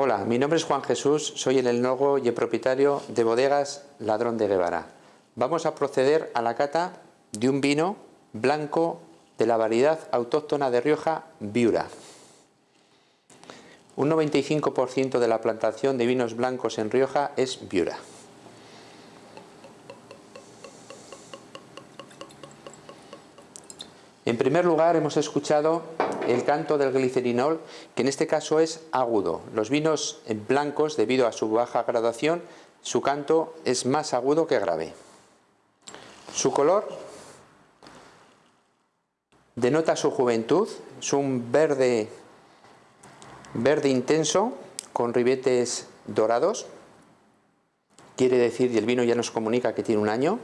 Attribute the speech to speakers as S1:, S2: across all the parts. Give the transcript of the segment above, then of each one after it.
S1: Hola, mi nombre es Juan Jesús, soy el enólogo y el propietario de Bodegas Ladrón de Guevara. Vamos a proceder a la cata de un vino blanco de la variedad autóctona de Rioja, Viura. Un 95% de la plantación de vinos blancos en Rioja es Viura. En primer lugar hemos escuchado el canto del glicerinol, que en este caso es agudo. Los vinos blancos, debido a su baja graduación, su canto es más agudo que grave. Su color denota su juventud, es un verde, verde intenso con ribetes dorados, quiere decir, y el vino ya nos comunica que tiene un año.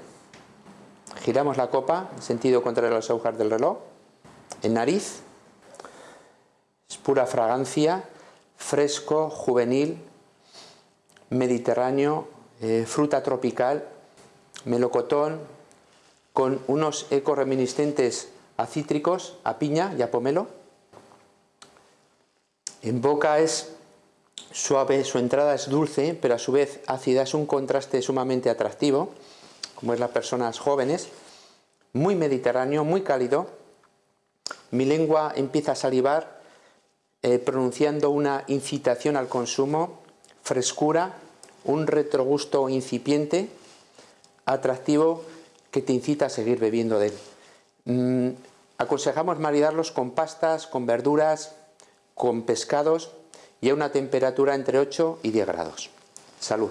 S1: Giramos la copa en sentido contrario a las agujas del reloj, en nariz, es pura fragancia, fresco, juvenil, mediterráneo, eh, fruta tropical, melocotón, con unos ecos reminiscentes a cítricos, a piña y a pomelo. En boca es suave, su entrada es dulce, pero a su vez ácida, es un contraste sumamente atractivo, como es las personas jóvenes, muy mediterráneo, muy cálido. Mi lengua empieza a salivar eh, pronunciando una incitación al consumo, frescura, un retrogusto incipiente, atractivo, que te incita a seguir bebiendo de él. Mm, aconsejamos maridarlos con pastas, con verduras, con pescados y a una temperatura entre 8 y 10 grados. Salud.